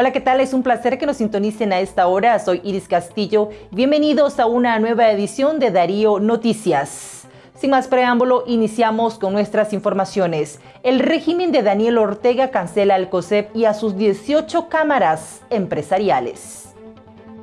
Hola, ¿qué tal? Es un placer que nos sintonicen a esta hora. Soy Iris Castillo. Bienvenidos a una nueva edición de Darío Noticias. Sin más preámbulo, iniciamos con nuestras informaciones. El régimen de Daniel Ortega cancela al COSEP y a sus 18 cámaras empresariales.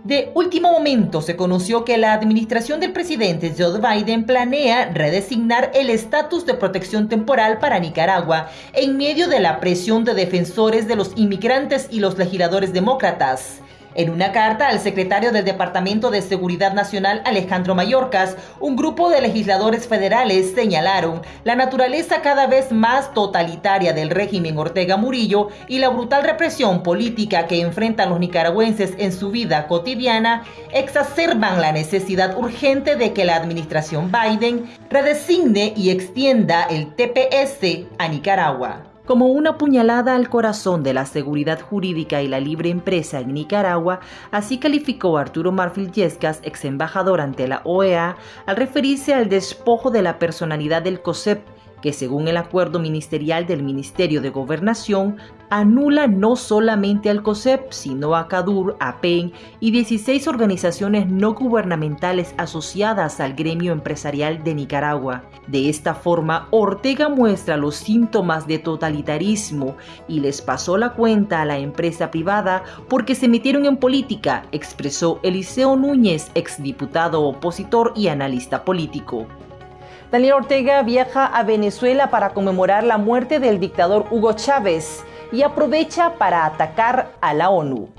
De último momento se conoció que la administración del presidente Joe Biden planea redesignar el estatus de protección temporal para Nicaragua en medio de la presión de defensores de los inmigrantes y los legisladores demócratas. En una carta al secretario del Departamento de Seguridad Nacional Alejandro Mayorkas, un grupo de legisladores federales señalaron la naturaleza cada vez más totalitaria del régimen Ortega Murillo y la brutal represión política que enfrentan los nicaragüenses en su vida cotidiana exacerban la necesidad urgente de que la administración Biden redesigne y extienda el TPS a Nicaragua como una puñalada al corazón de la seguridad jurídica y la libre empresa en Nicaragua, así calificó Arturo Marfil Yescas, ex embajador ante la OEA, al referirse al despojo de la personalidad del COSEP que según el acuerdo ministerial del Ministerio de Gobernación, anula no solamente al COSEP, sino a CADUR, a PEN y 16 organizaciones no gubernamentales asociadas al gremio empresarial de Nicaragua. De esta forma, Ortega muestra los síntomas de totalitarismo y les pasó la cuenta a la empresa privada porque se metieron en política, expresó Eliseo Núñez, exdiputado opositor y analista político. Daniel Ortega viaja a Venezuela para conmemorar la muerte del dictador Hugo Chávez y aprovecha para atacar a la ONU.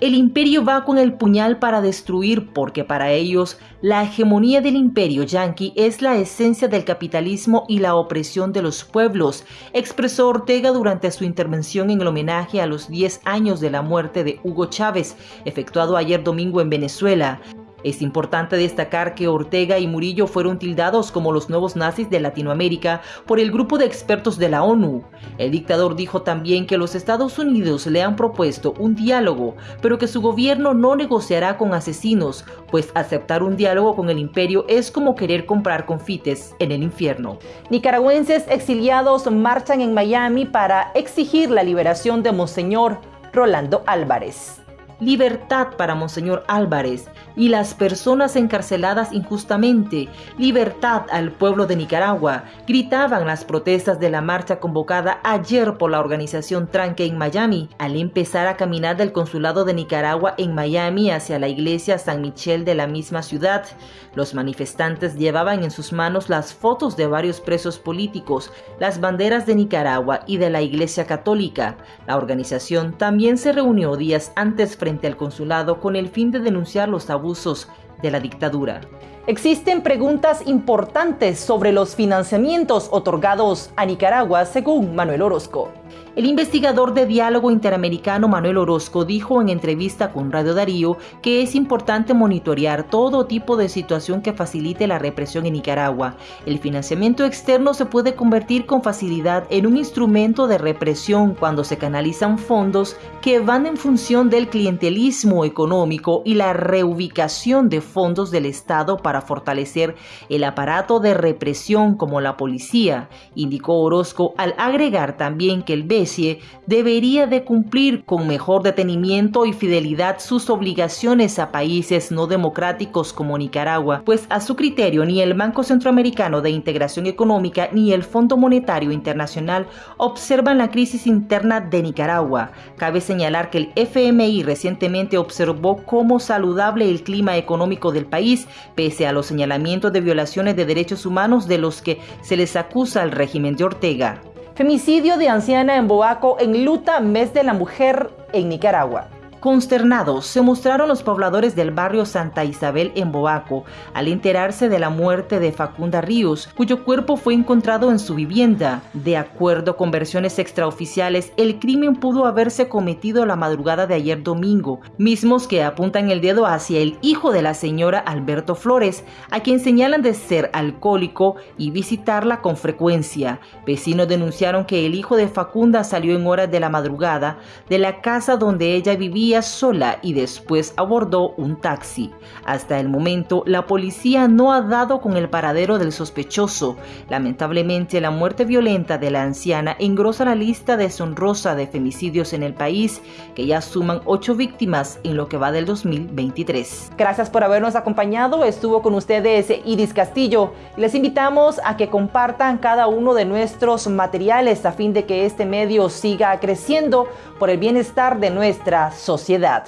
El imperio va con el puñal para destruir porque para ellos la hegemonía del imperio yanqui es la esencia del capitalismo y la opresión de los pueblos, expresó Ortega durante su intervención en el homenaje a los 10 años de la muerte de Hugo Chávez, efectuado ayer domingo en Venezuela. Es importante destacar que Ortega y Murillo fueron tildados como los nuevos nazis de Latinoamérica por el grupo de expertos de la ONU. El dictador dijo también que los Estados Unidos le han propuesto un diálogo, pero que su gobierno no negociará con asesinos, pues aceptar un diálogo con el imperio es como querer comprar confites en el infierno. Nicaragüenses exiliados marchan en Miami para exigir la liberación de Monseñor Rolando Álvarez libertad para Monseñor Álvarez y las personas encarceladas injustamente, libertad al pueblo de Nicaragua, gritaban las protestas de la marcha convocada ayer por la organización Tranque en Miami, al empezar a caminar del consulado de Nicaragua en Miami hacia la iglesia San Michel de la misma ciudad. Los manifestantes llevaban en sus manos las fotos de varios presos políticos, las banderas de Nicaragua y de la iglesia católica. La organización también se reunió días antes frente al consulado con el fin de denunciar los abusos de la dictadura. Existen preguntas importantes sobre los financiamientos otorgados a Nicaragua, según Manuel Orozco. El investigador de diálogo interamericano Manuel Orozco dijo en entrevista con Radio Darío que es importante monitorear todo tipo de situación que facilite la represión en Nicaragua. El financiamiento externo se puede convertir con facilidad en un instrumento de represión cuando se canalizan fondos que van en función del clientelismo económico y la reubicación de fondos del Estado para fortalecer el aparato de represión como la policía, indicó Orozco al agregar también que el BESIE debería de cumplir con mejor detenimiento y fidelidad sus obligaciones a países no democráticos como Nicaragua, pues a su criterio ni el Banco Centroamericano de Integración Económica ni el Fondo Monetario Internacional observan la crisis interna de Nicaragua. Cabe señalar que el FMI recientemente observó cómo saludable el clima económico del país, pese a los señalamientos de violaciones de derechos humanos de los que se les acusa al régimen de Ortega. Femicidio de anciana en Boaco en luta mes de la mujer en Nicaragua. Consternados se mostraron los pobladores del barrio Santa Isabel en Boaco al enterarse de la muerte de Facunda Ríos, cuyo cuerpo fue encontrado en su vivienda. De acuerdo con versiones extraoficiales, el crimen pudo haberse cometido la madrugada de ayer domingo, mismos que apuntan el dedo hacia el hijo de la señora Alberto Flores, a quien señalan de ser alcohólico y visitarla con frecuencia. Vecinos denunciaron que el hijo de Facunda salió en horas de la madrugada de la casa donde ella vivía sola y después abordó un taxi. Hasta el momento, la policía no ha dado con el paradero del sospechoso. Lamentablemente, la muerte violenta de la anciana engrosa la lista deshonrosa de femicidios en el país, que ya suman ocho víctimas en lo que va del 2023. Gracias por habernos acompañado. Estuvo con ustedes Iris Castillo. Les invitamos a que compartan cada uno de nuestros materiales a fin de que este medio siga creciendo por el bienestar de nuestra sociedad.